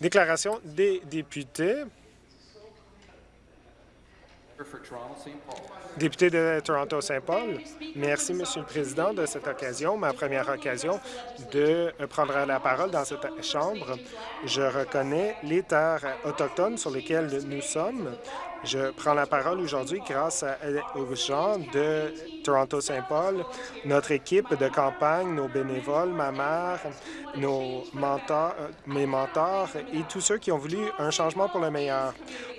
Déclaration des députés. Député de Toronto-Saint-Paul, merci, Monsieur le Président, de cette occasion, ma première occasion de prendre la parole dans cette Chambre. Je reconnais les terres autochtones sur lesquelles nous sommes. Je prends la parole aujourd'hui grâce aux gens de Toronto-Saint-Paul, notre équipe de campagne, nos bénévoles, ma mère, nos mentors, mes mentors et tous ceux qui ont voulu un changement pour le meilleur.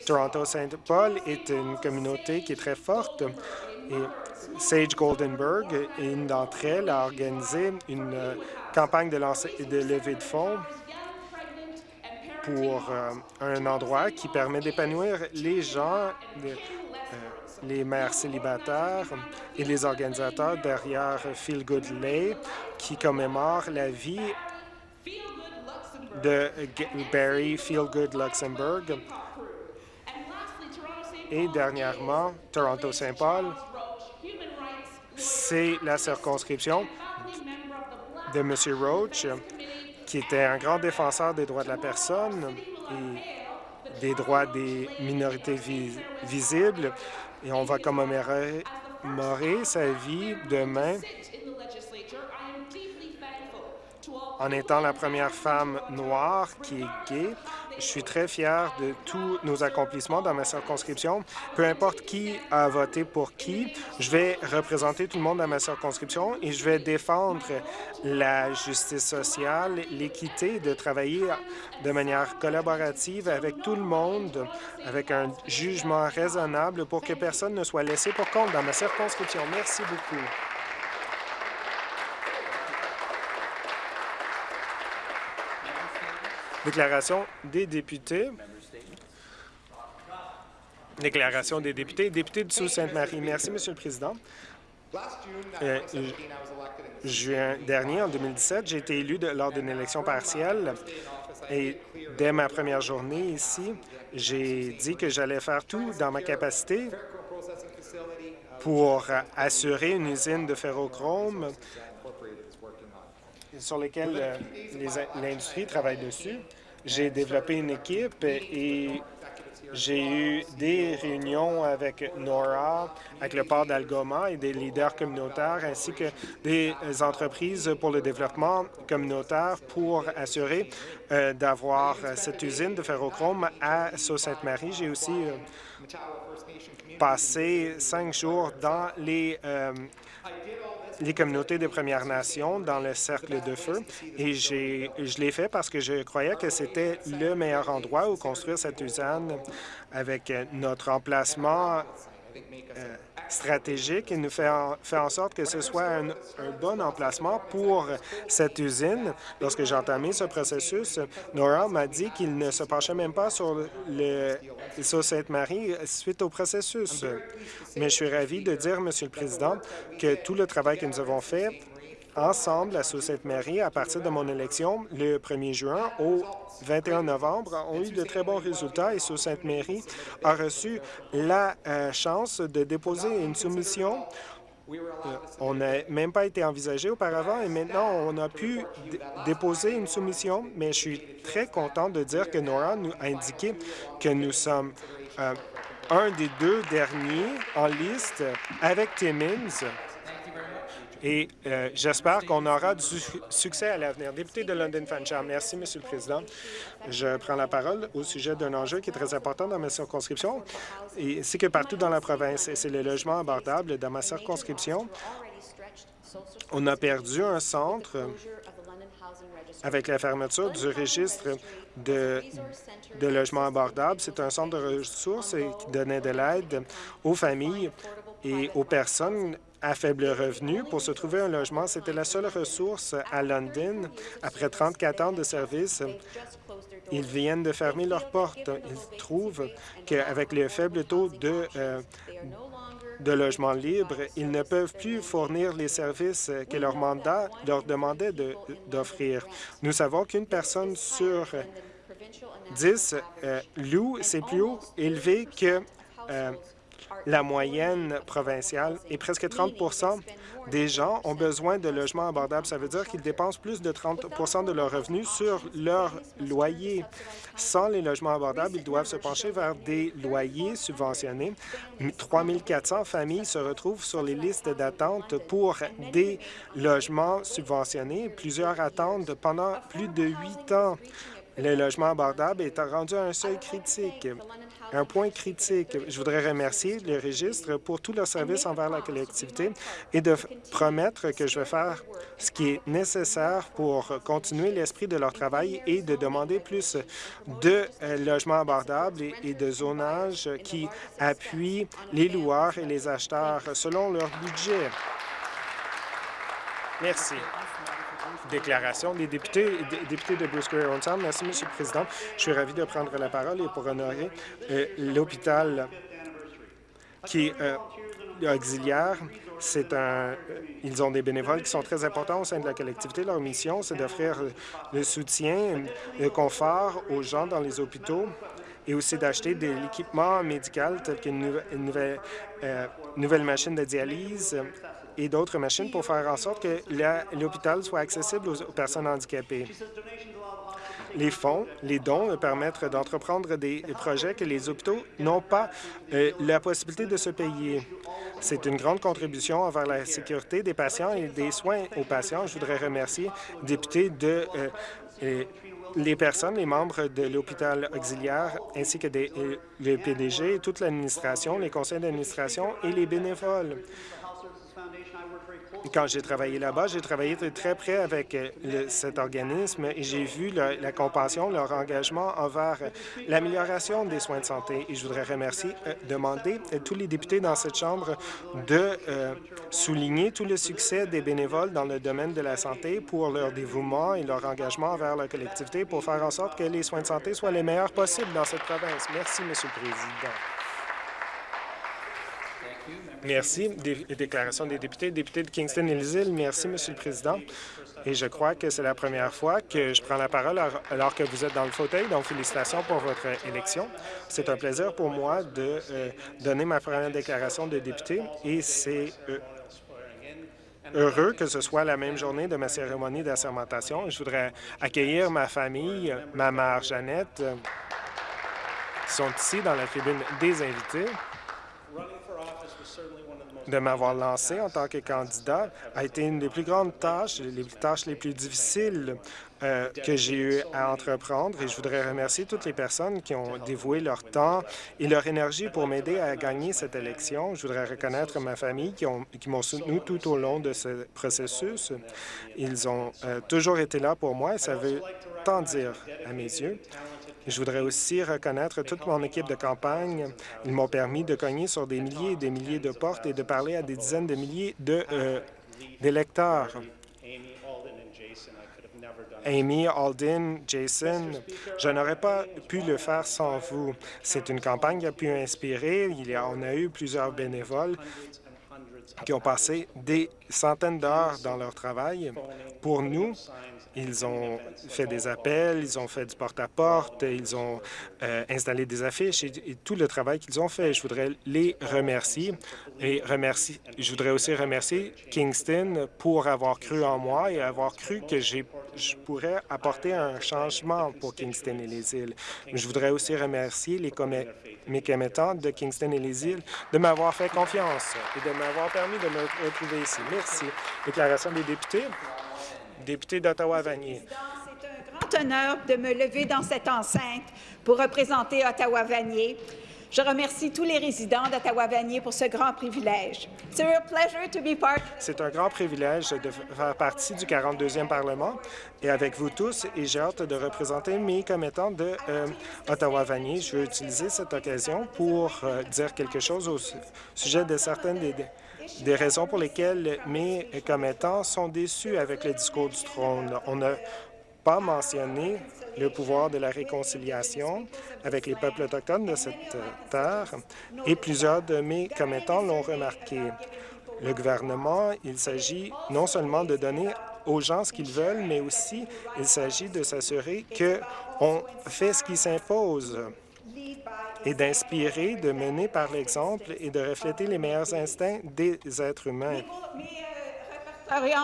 Toronto-Saint-Paul est une communauté qui est très forte et Sage Goldenberg, une d'entre elles, a organisé une campagne de, de levée de fonds pour euh, un endroit qui permet d'épanouir les gens, les, euh, les mères célibataires et les organisateurs derrière Feel Good Lay, qui commémore la vie de Barry Feel Good Luxembourg. Et dernièrement, Toronto-Saint Paul, c'est la circonscription de M. Roach, qui était un grand défenseur des droits de la personne et des droits des minorités visibles. Et on va commémorer sa vie demain en étant la première femme noire qui est gay je suis très fier de tous nos accomplissements dans ma circonscription. Peu importe qui a voté pour qui, je vais représenter tout le monde dans ma circonscription et je vais défendre la justice sociale, l'équité, de travailler de manière collaborative avec tout le monde, avec un jugement raisonnable pour que personne ne soit laissé pour compte dans ma circonscription. Merci beaucoup. Déclaration des députés. Déclaration des députés. Député de Sault-Sainte-Marie. Merci, Monsieur le Président. Euh, juin dernier, en 2017, j'ai été élu lors d'une élection partielle et dès ma première journée ici, j'ai dit que j'allais faire tout dans ma capacité pour assurer une usine de ferrochrome sur lesquels euh, l'industrie travaille dessus. J'ai développé une équipe et j'ai eu des réunions avec NORA, avec le port d'Algoma et des leaders communautaires, ainsi que des entreprises pour le développement communautaire pour assurer euh, d'avoir cette usine de ferrochrome à Sault-Sainte-Marie. J'ai aussi euh, passé cinq jours dans les les communautés des Premières Nations dans le cercle de feu. Et je l'ai fait parce que je croyais que c'était le meilleur endroit où construire cette usine avec notre emplacement euh, stratégique et nous fait en, fait en sorte que ce soit un, bon emplacement pour cette usine. Lorsque j'ai entamé ce processus, Nora m'a dit qu'il ne se penchait même pas sur le sur Sainte-Marie suite au processus. Mais je suis ravi de dire, Monsieur le Président, que tout le travail que nous avons fait ensemble à Sault-Sainte-Marie, à partir de mon élection le 1er juin au 21 novembre, ont eu de très bons résultats et Sault-Sainte-Marie a reçu la euh, chance de déposer une soumission. Euh, on n'a même pas été envisagé auparavant et maintenant on a pu déposer une soumission, mais je suis très content de dire que Nora nous a indiqué que nous sommes euh, un des deux derniers en liste avec Timmins et euh, j'espère qu'on aura du succès à l'avenir. Député de London Fancham, merci, Monsieur le Président. Je prends la parole au sujet d'un enjeu qui est très important dans ma circonscription, c'est que partout dans la province, c'est le logement abordable. Dans ma circonscription, on a perdu un centre avec la fermeture du registre de logements abordables. C'est un centre de ressources qui donnait de l'aide aux familles et aux personnes à faible revenu pour se trouver un logement. C'était la seule ressource à London. Après 34 ans de service, ils viennent de fermer leurs portes. Ils trouvent qu'avec le faible taux de, euh, de ils ne peuvent plus fournir les services que leur mandat leur demandait d'offrir. Nous savons qu'une personne sur 10 euh, loue, c'est plus haut élevé que euh, la moyenne provinciale et presque 30% des gens ont besoin de logements abordables. Ça veut dire qu'ils dépensent plus de 30% de leurs revenus sur leur loyer. Sans les logements abordables, ils doivent se pencher vers des loyers subventionnés. 3 400 familles se retrouvent sur les listes d'attente pour des logements subventionnés. Plusieurs attendent pendant plus de huit ans. Le logement abordable est rendu à un seuil critique un point critique. Je voudrais remercier le registre pour tout leur service envers la collectivité et de promettre que je vais faire ce qui est nécessaire pour continuer l'esprit de leur travail et de demander plus de euh, logements abordables et de zonage qui appuient les loueurs et les acheteurs selon leur budget. Merci déclaration des députés, députés de Bruce Merci, Monsieur le Président. Je suis ravi de prendre la parole et pour honorer euh, l'hôpital qui est euh, auxiliaire. Un, euh, ils ont des bénévoles qui sont très importants au sein de la collectivité. Leur mission, c'est d'offrir le soutien, le confort aux gens dans les hôpitaux et aussi d'acheter de l'équipement médical tel qu'une nouvelle machine de dialyse, et d'autres machines pour faire en sorte que l'hôpital soit accessible aux, personnes handicapées. Les fonds, les dons permettent d'entreprendre des projets que les hôpitaux n'ont pas euh, la possibilité de se payer. C'est une grande contribution envers la sécurité des patients et des soins aux patients. Je voudrais remercier les députés de euh, les personnes, les membres de l'hôpital auxiliaire, ainsi que euh, le PDG, toute l'administration, les conseils d'administration et les bénévoles. Quand j'ai travaillé là-bas, j'ai travaillé très près avec euh, cet organisme et j'ai vu la compassion, leur engagement envers euh, l'amélioration des soins de santé. Et je voudrais remercier, euh, demander à tous les députés dans cette Chambre de souligner tout le succès des bénévoles dans le domaine de la santé pour leur dévouement et leur engagement envers la collectivité pour faire en sorte que les soins de santé soient les meilleurs possibles dans cette province. Merci, Monsieur le Président. Merci. déclaration des députés. Député de Kingston et les îles, merci, Monsieur le Président. Et je crois que c'est la première fois que je prends la parole alors que vous êtes dans le fauteuil, donc félicitations pour votre élection. C'est un plaisir pour moi de euh, donner ma première déclaration de député et c'est euh, heureux que ce soit la même journée de ma cérémonie d'assermentation. Je voudrais accueillir ma famille, ma mère Jeannette, qui sont ici dans la tribune des invités de m'avoir lancé en tant que candidat a été une des plus grandes tâches, les tâches les plus difficiles euh, que j'ai eu à entreprendre et je voudrais remercier toutes les personnes qui ont dévoué leur temps et leur énergie pour m'aider à gagner cette élection. Je voudrais reconnaître ma famille qui m'ont soutenu tout au long de ce processus. Ils ont euh, toujours été là pour moi et ça veut tant dire à mes yeux. Je voudrais aussi reconnaître toute mon équipe de campagne. Ils m'ont permis de cogner sur des milliers et des milliers de portes et de parler à des dizaines de milliers d'électeurs. Euh, Amy, Alden, Jason, je n'aurais pas pu le faire sans vous. C'est une campagne qui a pu inspirer. Il y on a eu plusieurs bénévoles qui ont passé des centaines d'heures dans leur travail pour nous ils ont fait des appels, ils ont fait du porte-à-porte, ils ont euh, installé des affiches et, tout le travail qu'ils ont fait. Je voudrais les remercier et remercier, je voudrais aussi remercier Kingston pour avoir cru en moi et avoir cru que je pourrais apporter un changement pour Kingston et les îles. Je voudrais aussi remercier les mes commettants de Kingston et les îles de m'avoir fait confiance et de m'avoir permis de me retrouver ici. Merci. Déclaration des députés député d'Ottawa-Vanier. C'est un grand honneur de me lever dans cette enceinte pour représenter Ottawa-Vanier. Je remercie tous les résidents d'Ottawa-Vanier pour ce grand privilège. C'est un grand privilège de faire partie du 42e Parlement et avec vous tous, et j'ai hâte de représenter mes commettants de euh, Ottawa-Vanier. Je veux utiliser cette occasion pour euh, dire quelque chose au sujet de certaines des des raisons pour lesquelles mes commettants sont déçus avec le discours du trône. On n'a pas mentionné le pouvoir de la réconciliation avec les peuples autochtones de cette terre, et plusieurs de mes commettants l'ont remarqué. Le gouvernement, il s'agit non seulement de donner aux gens ce qu'ils veulent, mais aussi il s'agit de s'assurer qu'on fait ce qui s'impose et d'inspirer, de mener par l'exemple et de refléter les meilleurs instincts des êtres humains.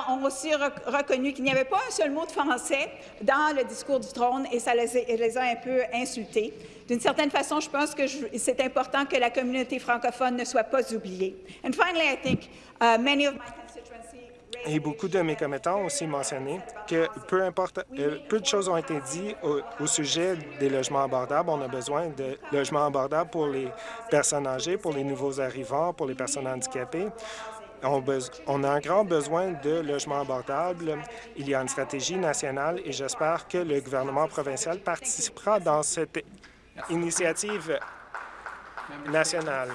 Ont aussi rec- reconnu qu'il n'y avait pas un seul mot de français dans le discours du trône et ça les, a- les a un peu insultés. D'une certaine façon, je pense que c'est important que la communauté francophone ne soit pas oubliée. And finally, I think uh, many of my constituency raised Et beaucoup de mes commettants ont aussi mentionné que peu importe, euh, peu de choses ont été dites au, au sujet des logements abordables. On a besoin de logements abordables pour les personnes âgées, pour les nouveaux arrivants, pour les personnes handicapées. On, a un grand besoin de logements abordables. Il y a une stratégie nationale et j'espère que le gouvernement provincial participera dans cette initiative nationale.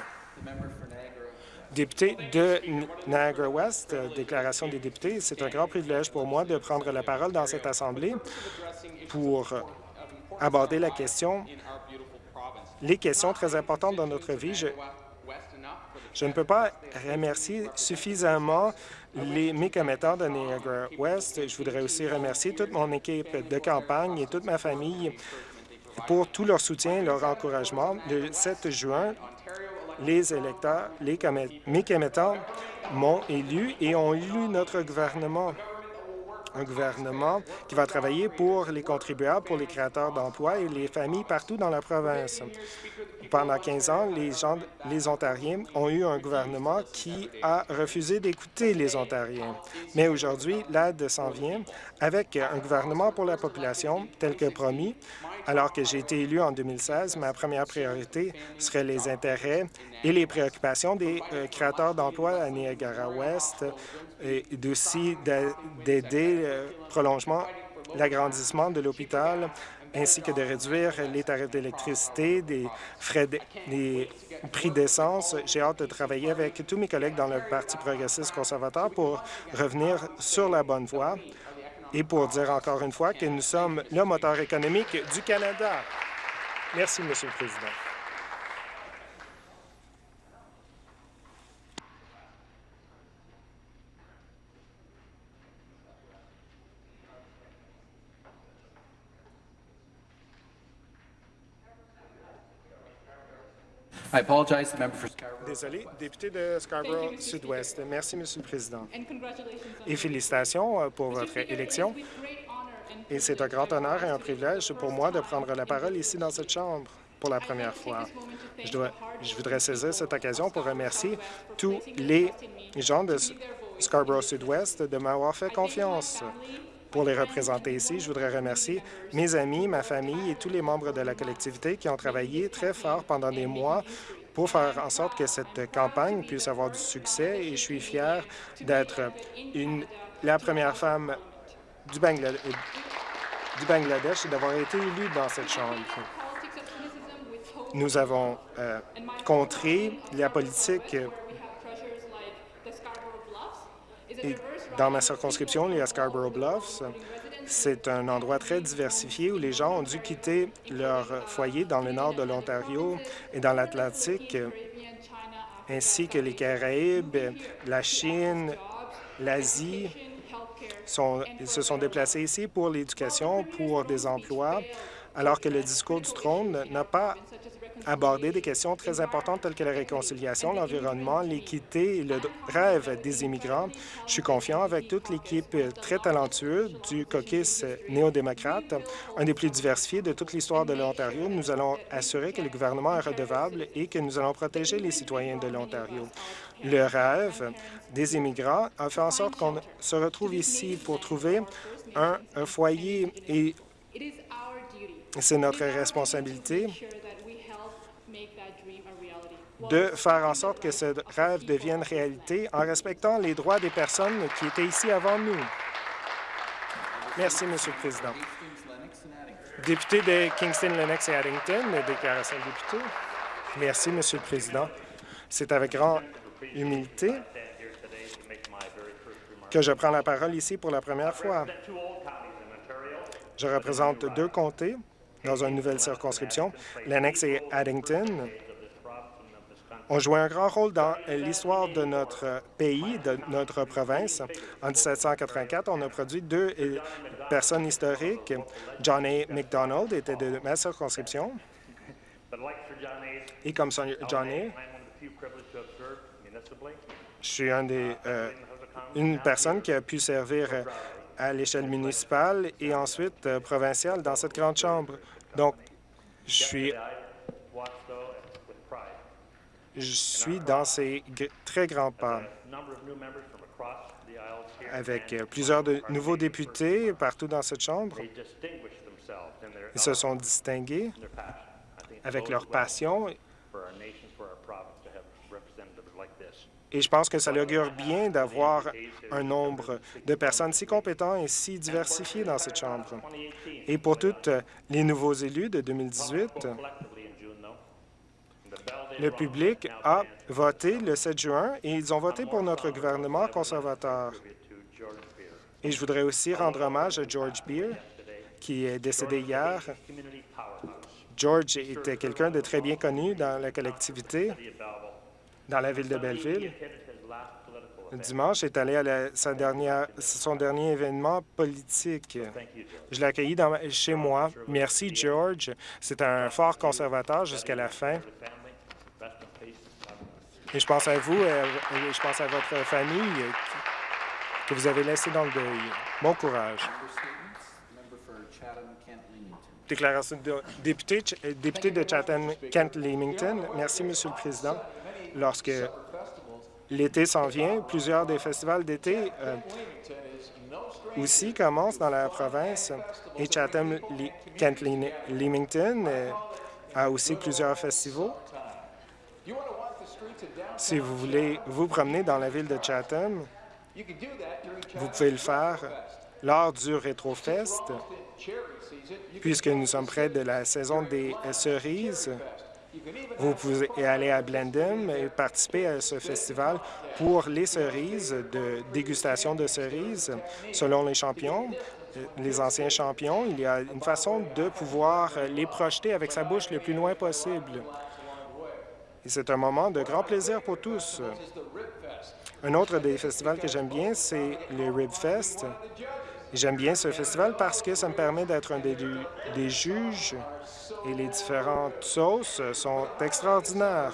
Député de N- Niagara-Ouest, euh, déclaration des députés, c'est un grand privilège pour moi de prendre la parole dans cette Assemblée pour aborder la question, les questions très importantes dans notre vie. Je ne peux pas remercier suffisamment les, commettants de Niagara-Ouest. Je voudrais aussi remercier toute mon équipe de campagne et toute ma famille pour tout leur soutien et leur encouragement. Le 7 juin, les électeurs, les commettants m'ont élu et ont élu notre gouvernement. Un gouvernement qui va travailler pour les contribuables, pour les créateurs d'emplois et les familles partout dans la province. Pendant 15 ans, les, gens, les Ontariens ont eu un gouvernement qui a refusé d'écouter les Ontariens. Mais aujourd'hui, l'aide s'en vient avec un gouvernement pour la population tel que promis. Alors que j'ai été élu en 2016, ma première priorité serait les intérêts et les préoccupations des euh, créateurs d'emplois à Niagara-Ouest et aussi d'a- d'aider le prolongement, l'agrandissement de l'hôpital ainsi que de réduire les tarifs d'électricité, des frais, de- des prix d'essence. J'ai hâte de travailler avec tous mes collègues dans le Parti progressiste conservateur pour revenir sur la bonne voie et pour dire encore une fois que nous sommes le moteur économique du Canada. Merci, Monsieur le Président. Désolé, député de Scarborough Sud-Ouest. Merci, Monsieur le Président. Et félicitations euh, pour votre élection. Et c'est un grand honneur et un privilège pour moi de prendre la parole ici dans cette Chambre pour la première fois. Je, dois, je voudrais saisir cette occasion pour remercier tous les gens de Scarborough Sud-Ouest de m'avoir fait confiance pour les représenter ici. Je voudrais remercier mes amis, ma famille et tous les membres de la collectivité qui ont travaillé très fort pendant des mois pour faire en sorte que cette campagne puisse avoir du succès et je suis fier d'être la première femme du, du Bangladesh et d'avoir été élue dans cette Chambre. Nous avons euh, contré la politique dans ma circonscription, les Scarborough Bluffs. C'est un endroit très diversifié où les gens ont dû quitter leur foyer dans le nord de l'Ontario et dans l'Atlantique, ainsi que les Caraïbes, la Chine, l'Asie. ils se sont déplacés ici pour l'éducation, pour des emplois, alors que le discours du trône n'a pas abordé des questions très importantes telles que la réconciliation, l'environnement, l'équité et le rêve des immigrants. Je suis confiant avec toute l'équipe très talentueuse du caucus néo-démocrate, un des plus diversifiés de toute l'histoire de l'Ontario. Nous allons assurer que le gouvernement est redevable et que nous allons protéger les citoyens de l'Ontario. Le rêve des immigrants a fait en sorte qu'on se retrouve ici pour trouver un, un foyer et c'est notre responsabilité de faire en sorte que ce rêve devienne réalité en respectant les droits des personnes qui étaient ici avant nous. Merci, Monsieur le Président. Député de Kingston, Lennox et Addington, déclaration de député. Merci, Monsieur le Président. C'est avec grande humilité que je prends la parole ici pour la première fois. Je représente deux comtés dans une nouvelle circonscription, Lennox et Addington ont joué un grand rôle dans l'histoire de notre pays, de notre province. En 1784, on a produit deux euh, personnes historiques. John A. MacDonald était de ma circonscription Et comme John Hay, je suis un des, euh, une personne qui a pu servir euh, à l'échelle municipale et ensuite euh, provinciale dans cette grande chambre. Donc, je suis, je suis dans ces très grands pas avec euh, plusieurs de nouveaux députés partout dans cette chambre. Ils se sont distingués avec leur passion et je pense que ça augure bien d'avoir un nombre de personnes si compétentes et si diversifiées dans cette Chambre. Et pour tous les nouveaux élus de 2018, le public a voté le 7 juin et ils ont voté pour notre gouvernement conservateur. Et je voudrais aussi rendre hommage à George Beer, qui est décédé hier. George était quelqu'un de très bien connu dans la collectivité, dans la ville de Belleville. Dimanche, est allé à la- sa dernière, son dernier événement politique. Je l'ai accueilli dans chez moi. Merci, George. C'est un fort conservateur jusqu'à la fin. Et je pense à vous, euh, et je pense à votre famille euh, que vous avez laissé dans le deuil. Bon courage. Déclaration de député, euh, député de Chatham-Kent-Leamington. Merci, Monsieur le Président. Lorsque l'été s'en vient, plusieurs des festivals d'été euh, aussi commencent dans la province et Chatham-Kent-Leamington euh, a aussi plusieurs festivals. Si vous voulez vous promener dans la ville de Chatham, vous pouvez le faire lors du RetroFest, puisque nous sommes près de la saison des cerises. Vous pouvez aller à Blenheim et participer à ce festival pour les cerises, de dégustation de cerises. Selon les champions, euh, les anciens champions, il y a une façon de pouvoir les projeter avec sa bouche le plus loin possible. Et c'est un moment de grand plaisir pour tous. Un autre des festivals que j'aime bien, c'est le Rib Fest. J'aime bien ce festival parce que ça me permet d'être un des, des juges et les différentes sauces sont extraordinaires.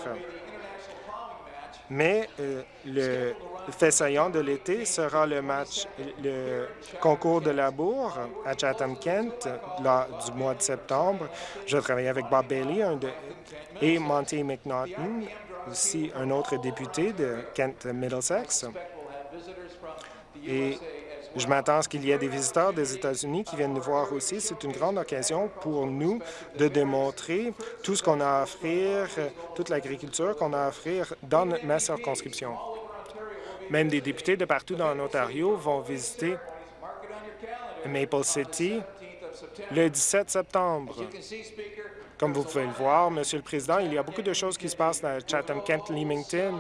Mais euh, le fait saillant de l'été sera le match, le concours de la bourre à Chatham-Kent du mois de septembre. Je vais travailler avec Bob Bailey et Monty McNaughton, aussi un autre député de Kent-Middlesex. Et je m'attends à ce qu'il y ait des visiteurs des États-Unis qui viennent nous voir aussi. C'est une grande occasion pour nous de démontrer tout ce qu'on a à offrir, toute l'agriculture qu'on a à offrir dans ma circonscription. Même des députés de partout dans l'Ontario vont visiter Maple City le 17 septembre. Comme vous pouvez le voir, Monsieur le Président, il y a beaucoup de choses qui se passent dans Chatham-Kent-Leamington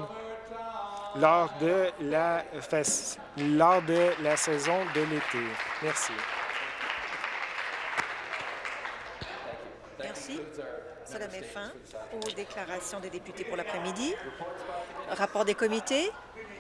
lors de la lors de la saison de l'été. Merci. Merci. Cela met fin aux déclarations des députés pour l'après-midi. Rapport des comités.